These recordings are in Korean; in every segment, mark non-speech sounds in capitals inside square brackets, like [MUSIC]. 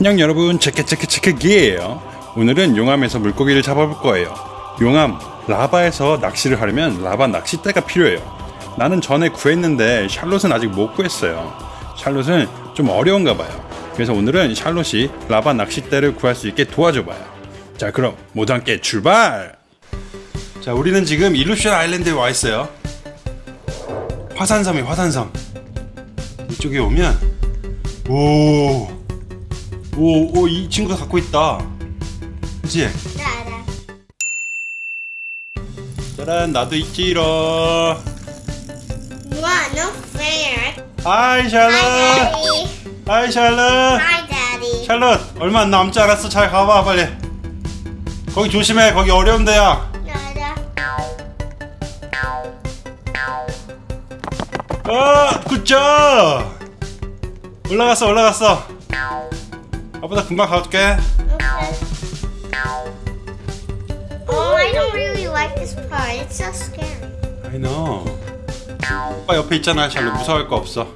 안녕 여러분 체크체크체크기예요. 오늘은 용암에서 물고기를 잡아볼 거예요. 용암 라바에서 낚시를 하려면 라바 낚싯대가 필요해요. 나는 전에 구했는데 샬롯은 아직 못 구했어요. 샬롯은 좀 어려운가 봐요. 그래서 오늘은 샬롯이 라바 낚싯대를 구할 수 있게 도와줘 봐요. 자 그럼 모두 함께 출발! 자 우리는 지금 일루션 아일랜드에 와 있어요. 화산섬이 화산섬. 이쪽에 오면 오 오, 오, 이 친구가 갖고 있다. 그치? 알아. 짜란, 나도 있지롱. What? No fair. Hi, 샬롯. Daddy. 하이, 샬롯. Hi, Daddy. 샬롯, 얼마 안 남지 않았어. 잘 가봐, 빨리. 거기 조심해. 거기 어려운 데야. 알아. 아, 굿잡. 올라갔어, 올라갔어. 아빠 나 금방 가줄게. Okay. Oh, I don't really like this part. It's so scary. I know. 오빠 옆에 있잖아, 샬롯. 무서워할 거 없어.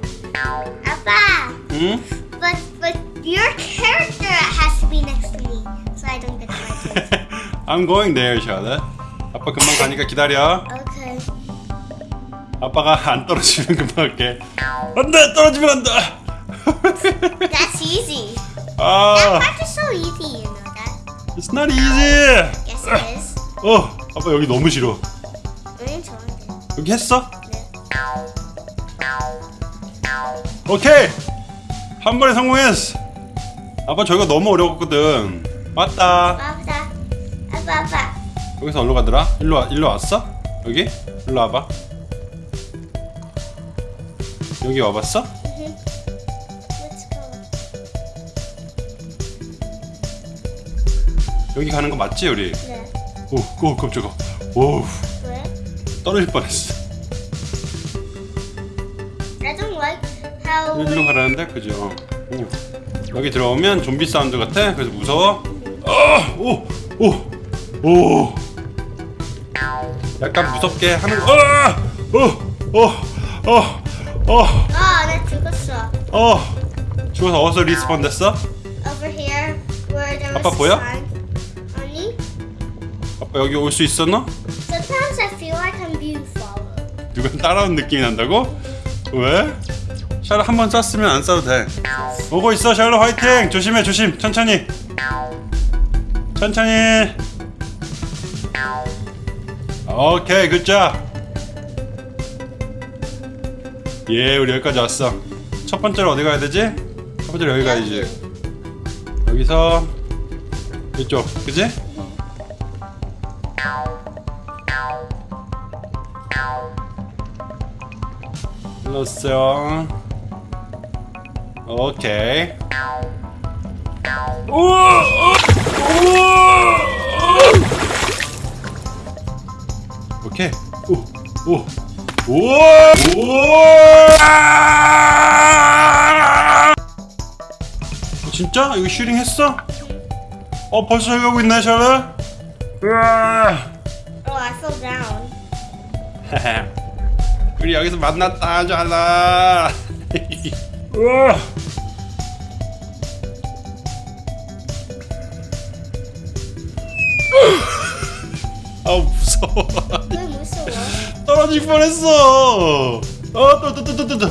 Appa, 응? but but your character has to be next to me, so I don't get frightened. I'm going there, 샬롯. 아빠 금방 가니까 기다려. okay. 아빠가 안 떨어지면 금방 갈게. 안돼 떨어지면 안 돼. That's easy. That 아, part is so easy, you know that. it's not easy. Yes, it is. 어, 아빠 여기 너무 싫어. 우린 좋은데. 여기 했어? 네. 오케이. 한 번에 성공했어. 아빠 저기가 너무 어려웠거든. 맞다. 아빠, 아빠, 아빠. 여기서 어디로 가더라? 일로 와, 일로 왔어? 여기? 일로 와봐. 여기 와봤어? 여기 가는 거 맞지 우리? 네. 오, 오 깜짝아. 오, 왜? 떨어질 뻔했어. I don't like how. 일로 가라는데 그죠? 오. 여기 들어오면 좀비 사운드 같아. 그래서 무서워. 아, 오, 오, 오. 약간 무섭게 하는 거. 아, 어, 어, 어, 어, 아, 나 죽었어. 어. 죽어서 어디서 respawn 됐어? Over here, where there was 아빠 보여? sign. 아빠 여기 올 수 있었나? Sometimes I feel like I'm being followed. 누가 따라온 느낌이 난다고? 왜? 샬롯 한번 쐈으면 안 쏴도 돼. 오고 있어 샬롯 화이팅! 조심해 조심 천천히. 천천히. 오케이 굿잡. 예 우리 여기까지 왔어. 첫 번째로 어디 가야 되지? 첫 번째로 여기 가야지. 여기서 이쪽 그지? 눌렀어요. 오케이. 우와! 우와! 오케이. 오, 오, 우와! 우와! 어, 진짜? 이거 슈링 했어? 어, 벌써 여기 가고 있네, 샬롯? 우와! Oh, I fell down. [LAUGHS] 우리 여기서 만났다. 잘라. 우와. [LAUGHS] 아 무서워. 왜 무서워? 떨어질 뻔했어. 아또또또또또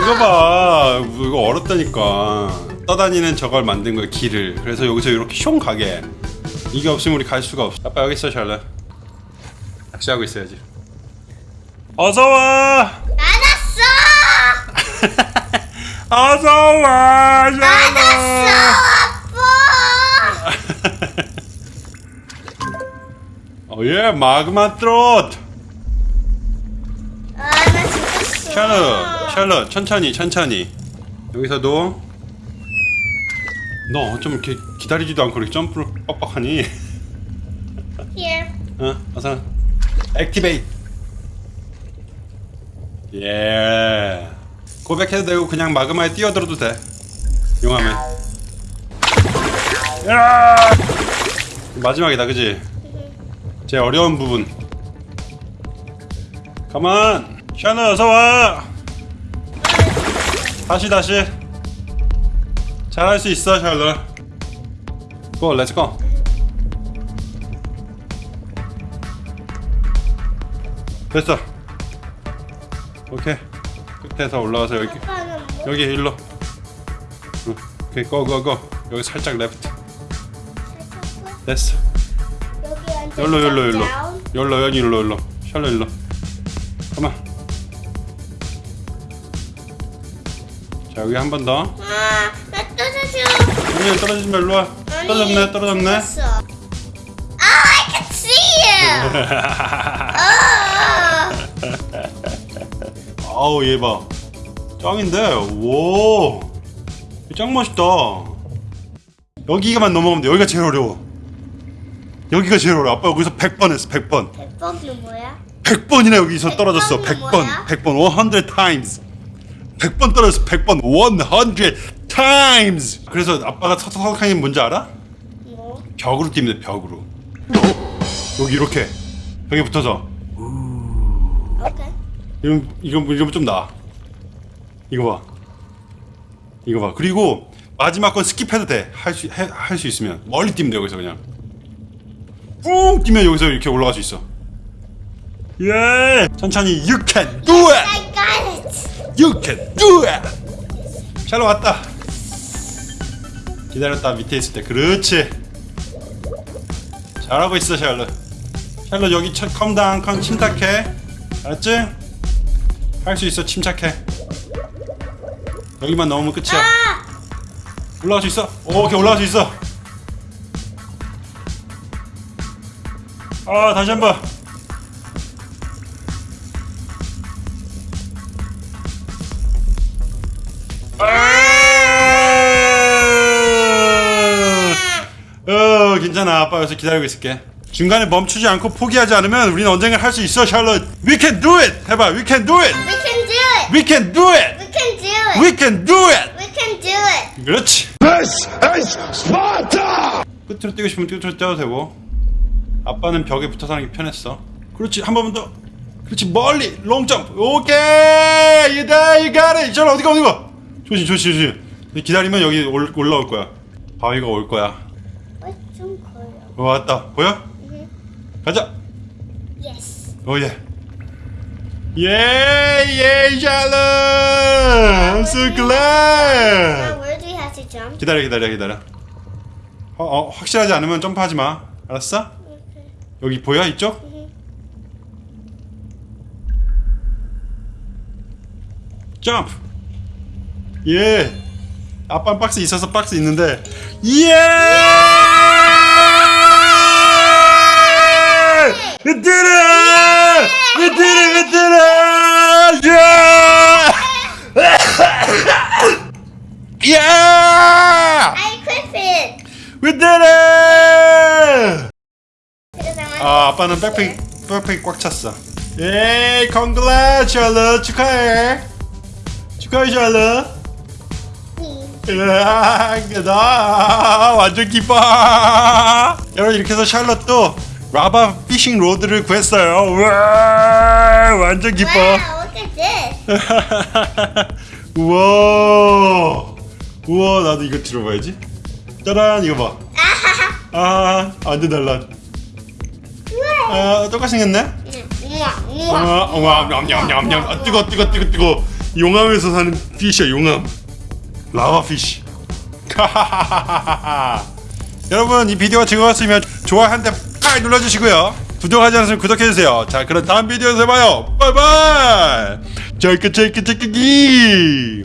이거 봐. 이거 어렵다니까 떠다니는 저걸 만든 거야 길을. 그래서 여기서 이렇게 숑 가게. 이게 없으면 우리 갈 수가 없어. 아빠 여기 있어 샬라. 낚시하고 있어야지. 어서와! 알았어! [LAUGHS] 어서와 알았어, 샬라 아빠! [LAUGHS] 어예 마그마 트롯. 아, 나 죽었어. 샬럿 샬럿 천천히 천천히. 여기서도 너좀 이렇게 기다리지도 않고 이렇게 점프를 빡빡하니? Here. 어? 어서. 액티베이트. 예. 고백해도 되고 그냥 마그마에 뛰어들어도 돼. 용암에. 야! 마지막이다 그지? 제일 어려운 부분. Come on 샬롯 어서 와. 다시 다시 잘할 수 있어 샬롯. Go let's go 됐어. 오케이. 끝에서 올라와서 여기? 여기 일로. 응, 오케이 go go go. 여기 살짝 레프트 됐어. 여기 앉아. 열로 열로 열로. down. 열로 여기 일로 일로. 샬롯 일로. 가만. 자 여기 한 번더. 아, 나 떨어져. 아니 떨어지지 마 일로 와 떨어졌네 떨어졌네 됐어. Oh, I can see you. oh. 아우 얘 봐 짱인데 오짱 멋있다 여기가만 넘어가면 돼 여기가 제일 어려워 여기가 제일 어려워 아빠 여기서 100번 했어 100번 백범은 뭐야? 100번이나 여기서 떨어졌어 100번이 100번 뭐야? 100번 100 times 100번 떨어졌어 100번 100 times 그래서 아빠가 서석하는 게 뭔지 알아? 뭐? 벽으로 뛰면 돼 벽으로 여기 이렇게 벽에 붙어서 오케이. 이건 이건 이건 좀 나아. 이거 봐. 이거 봐. 그리고 마지막 건 skip해도 돼. 할 수 할 수 있으면 멀리 뛰면 돼 여기서 그냥. 뿡 뛰면 여기서 이렇게 올라갈 수 있어. 예. 천천히 you can do it. I got it. You can do it. 샬롯 왔다. 기다렸다 밑에 있을 때 그렇지. 잘하고 있어 샬롯. 샬롯 여기 just calm down calm 침착해. 알았지? 할 수 있어 침착해. 여기만 넘으면 끝이야. 아! 올라갈 수 있어. 오, 오케이 올라갈 수 있어. 아 다시 한 번. 괜찮아 아빠 여기서 기다리고 있을게. 중간에 멈추지 않고 포기하지 않으면 우리는 언젠가 할 수 있어 샬롯. We can do it. 해봐 We can do it. We can do it. We can do it. We can do it. We can do it. We can do it. 그렇지. This is Sparta! 끝으로 뛰고 싶으면 끝으로 뛰어도 되고 아빠는 벽에 붙어서 하는 게 편했어. 그렇지 한 번만 더. 그렇지 멀리 롱점프 오케이! Got it. 샬롯 어디가 어디가? 조심 조심 조심. 기다리면 여기 올, 올라올 거야. 바위가 올 거야. 어, 왔다. 보여? 가자. Yes. 오예. 예 예 샬롯 I'm so Now glad. where do we have to jump? 기다려 기다려 기다려. 어, 어 확실하지 않으면 점프하지 마. 알았어? 여기 보여 이쪽? 점프. 예. 아빠 박스 있어서 박스 있는데. 예 We We did it! 아, 아빠는 백팩 백팩 꽉 찼어. Yay, congrats, 샬럿 축하해. 축하해, 샬럿. 으아, 나 완전 기뻐. 여러분 이렇게 해서 샬럿도 lava fishing rod를 구했어요. 우와, 완전 기뻐. Wow, look at this. [LAUGHS] 우와, 우와, 나도 이거 들어봐야지. 짜란, 이거 봐. 아, 완전 달라. 아, 똑같이 생겼네. 우와, 우와. 냠냠냠냠. 아, 뜨거, 뜨거, 뜨거, 뜨거. 용암에서 사는 fish야, 용암. Lava fish. 여러분, 이 비디오가 즐거웠으면 좋아요 한 대 팍 눌러주시고요. 구독하지 않으시면 구독해주세요. 자, 그럼 다음 비디오에서 봐요. 바이바이. 짧게, 짧게, 기.